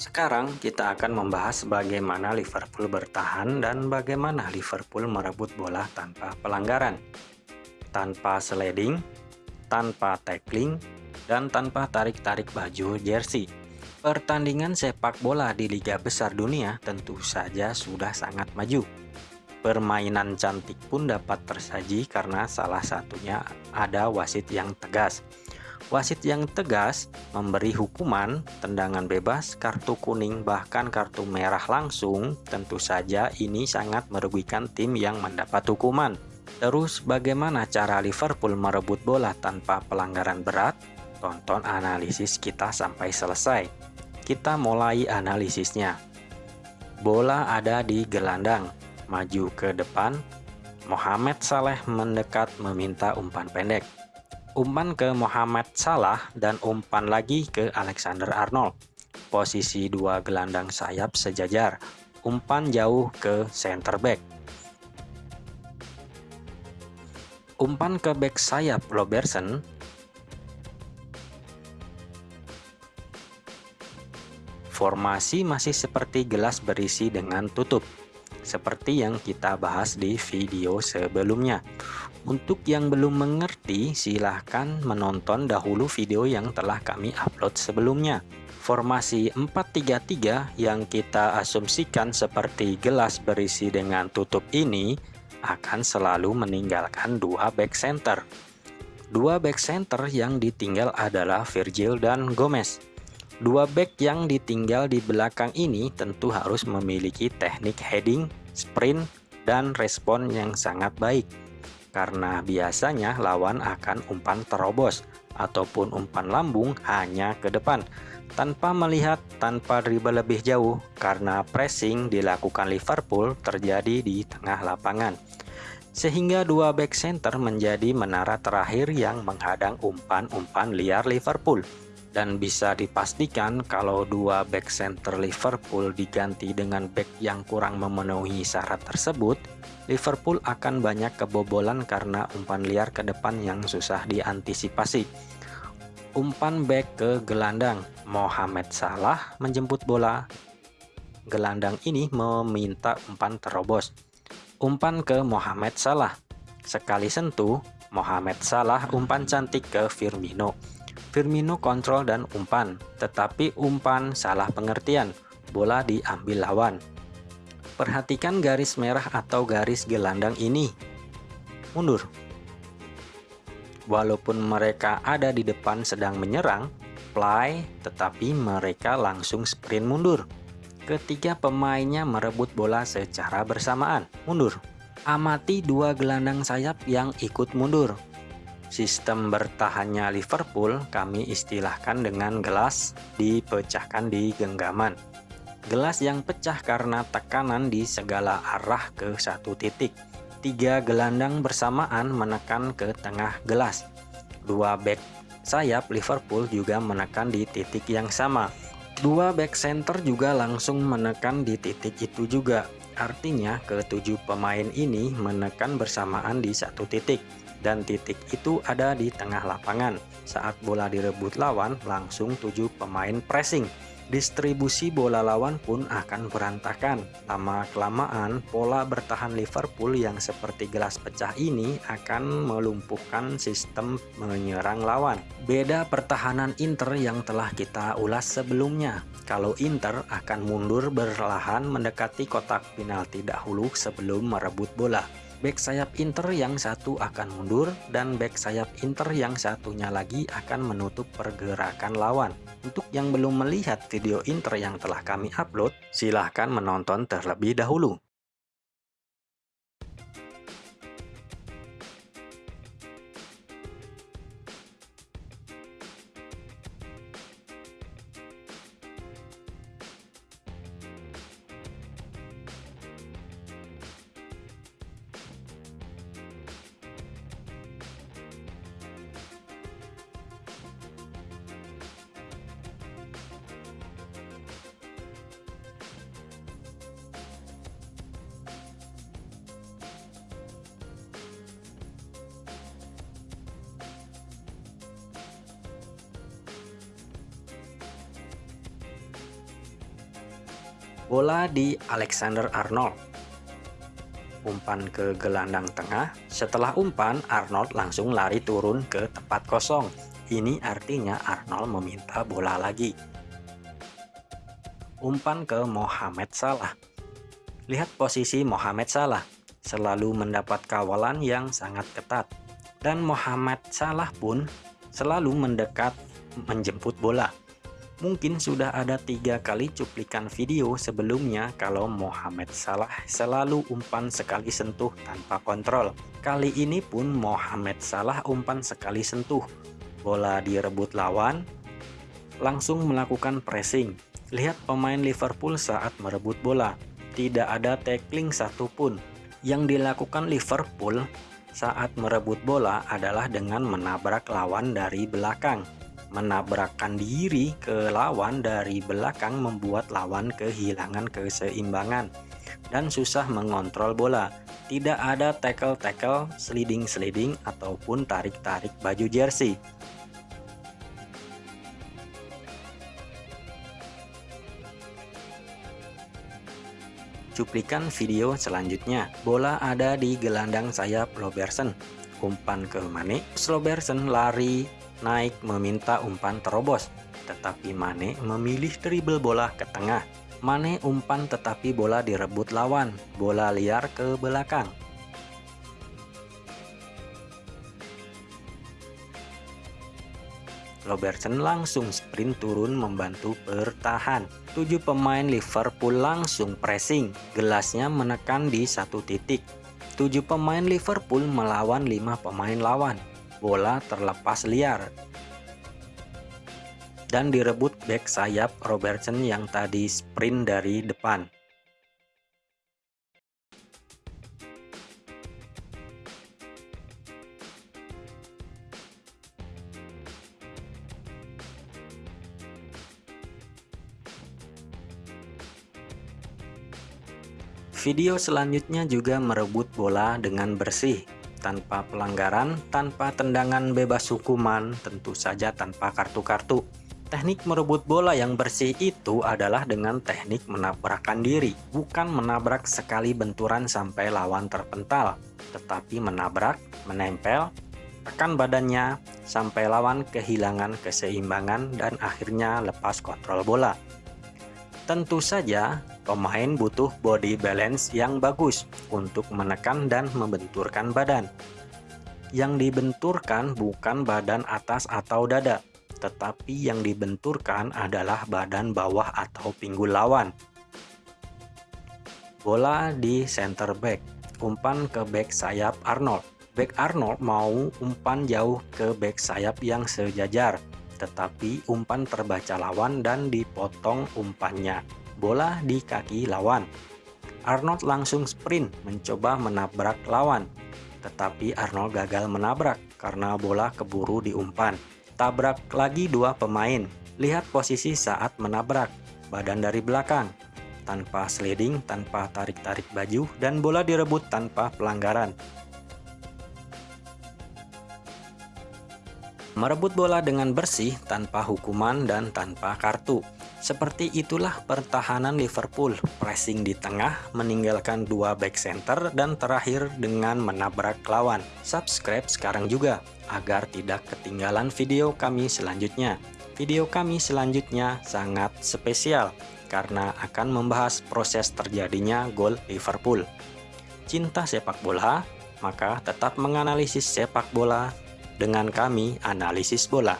Sekarang kita akan membahas bagaimana Liverpool bertahan dan bagaimana Liverpool merebut bola tanpa pelanggaran. Tanpa sliding, tanpa tackling, dan tanpa tarik-tarik baju jersey. Pertandingan sepak bola di liga besar dunia tentu saja sudah sangat maju. Permainan cantik pun dapat tersaji karena salah satunya ada wasit yang tegas. Wasit yang tegas memberi hukuman, tendangan bebas, kartu kuning, bahkan kartu merah langsung. Tentu saja ini sangat merugikan tim yang mendapat hukuman. Terus bagaimana cara Liverpool merebut bola tanpa pelanggaran berat? Tonton analisis kita sampai selesai. Kita mulai analisisnya. Bola ada di gelandang, maju ke depan. Mohamed Saleh mendekat meminta umpan pendek umpan ke Muhammad Salah dan umpan lagi ke Alexander Arnold. Posisi dua gelandang sayap sejajar, umpan jauh ke center back. Umpan ke back sayap Robertson Formasi masih seperti gelas berisi dengan tutup, seperti yang kita bahas di video sebelumnya. Untuk yang belum mengerti, silahkan menonton dahulu video yang telah kami upload sebelumnya. Formasi 433 yang kita asumsikan seperti gelas berisi dengan tutup ini akan selalu meninggalkan dua back center. Dua back center yang ditinggal adalah Virgil dan Gomez. Dua back yang ditinggal di belakang ini tentu harus memiliki teknik heading, sprint, dan respon yang sangat baik karena biasanya lawan akan umpan terobos ataupun umpan lambung hanya ke depan tanpa melihat tanpa dribble lebih jauh karena pressing dilakukan Liverpool terjadi di tengah lapangan. Sehingga dua back center menjadi menara terakhir yang menghadang umpan-umpan liar Liverpool dan bisa dipastikan kalau dua back center Liverpool diganti dengan back yang kurang memenuhi syarat tersebut Liverpool akan banyak kebobolan karena umpan liar ke depan yang susah diantisipasi. Umpan back ke gelandang, Mohamed Salah menjemput bola. Gelandang ini meminta umpan terobos. Umpan ke Mohamed Salah. Sekali sentuh, Mohamed Salah umpan cantik ke Firmino. Firmino kontrol dan umpan, tetapi umpan salah pengertian. Bola diambil lawan. Perhatikan garis merah atau garis gelandang ini. Mundur. Walaupun mereka ada di depan sedang menyerang, play, tetapi mereka langsung sprint mundur. Ketiga pemainnya merebut bola secara bersamaan, mundur. Amati dua gelandang sayap yang ikut mundur. Sistem bertahannya Liverpool kami istilahkan dengan gelas dipecahkan di genggaman. Gelas yang pecah karena tekanan di segala arah ke satu titik. Tiga gelandang bersamaan menekan ke tengah gelas. Dua back sayap Liverpool juga menekan di titik yang sama. Dua back center juga langsung menekan di titik itu juga. Artinya ketujuh pemain ini menekan bersamaan di satu titik. Dan titik itu ada di tengah lapangan. Saat bola direbut lawan, langsung tujuh pemain pressing distribusi bola lawan pun akan berantakan. Lama-kelamaan, pola bertahan Liverpool yang seperti gelas pecah ini akan melumpuhkan sistem menyerang lawan. Beda pertahanan Inter yang telah kita ulas sebelumnya. Kalau Inter akan mundur berlahan mendekati kotak penalti dahulu sebelum merebut bola back sayap Inter yang satu akan mundur dan back sayap Inter yang satunya lagi akan menutup pergerakan lawan. Untuk yang belum melihat video Inter yang telah kami upload, silahkan menonton terlebih dahulu. Bola di Alexander Arnold. Umpan ke gelandang tengah. Setelah umpan, Arnold langsung lari turun ke tempat kosong. Ini artinya Arnold meminta bola lagi. Umpan ke Mohamed Salah. Lihat posisi Mohamed Salah. Selalu mendapat kawalan yang sangat ketat. Dan Mohamed Salah pun selalu mendekat menjemput bola. Mungkin sudah ada tiga kali cuplikan video sebelumnya kalau Mohamed Salah selalu umpan sekali sentuh tanpa kontrol. Kali ini pun Mohamed Salah umpan sekali sentuh. Bola direbut lawan, langsung melakukan pressing. Lihat pemain Liverpool saat merebut bola. Tidak ada tackling satupun. Yang dilakukan Liverpool saat merebut bola adalah dengan menabrak lawan dari belakang menabrakkan diri ke lawan dari belakang membuat lawan kehilangan keseimbangan dan susah mengontrol bola. Tidak ada tackle-tackle, sliding-sliding, ataupun tarik-tarik baju jersey. Cuplikan video selanjutnya, bola ada di gelandang sayap Robertson. Umpan ke Mane, Robertson lari naik meminta umpan terobos, tetapi Mane memilih dribble bola ke tengah. Mane umpan tetapi bola direbut lawan, bola liar ke belakang. Robertson langsung sprint turun membantu bertahan. Tujuh pemain Liverpool langsung pressing, gelasnya menekan di satu titik. Tujuh pemain Liverpool melawan lima pemain lawan bola terlepas liar dan direbut back sayap Robertson yang tadi sprint dari depan. Video selanjutnya juga merebut bola dengan bersih tanpa pelanggaran, tanpa tendangan bebas hukuman, tentu saja tanpa kartu-kartu. Teknik merebut bola yang bersih itu adalah dengan teknik menabrakkan diri, bukan menabrak sekali benturan sampai lawan terpental, tetapi menabrak, menempel, tekan badannya sampai lawan kehilangan keseimbangan dan akhirnya lepas kontrol bola. Tentu saja, Pemain butuh body balance yang bagus untuk menekan dan membenturkan badan. Yang dibenturkan bukan badan atas atau dada, tetapi yang dibenturkan adalah badan bawah atau pinggul lawan. Bola di center back, umpan ke back sayap Arnold. Back Arnold mau umpan jauh ke back sayap yang sejajar, tetapi umpan terbaca lawan dan dipotong umpannya bola di kaki lawan. Arnold langsung sprint mencoba menabrak lawan, tetapi Arnold gagal menabrak karena bola keburu diumpan. Tabrak lagi dua pemain. Lihat posisi saat menabrak, badan dari belakang, tanpa sliding, tanpa tarik-tarik baju, dan bola direbut tanpa pelanggaran. Merebut bola dengan bersih tanpa hukuman dan tanpa kartu. Seperti itulah pertahanan Liverpool, pressing di tengah, meninggalkan dua back center, dan terakhir dengan menabrak lawan. Subscribe sekarang juga, agar tidak ketinggalan video kami selanjutnya. Video kami selanjutnya sangat spesial, karena akan membahas proses terjadinya gol Liverpool. Cinta sepak bola, maka tetap menganalisis sepak bola dengan kami analisis bola.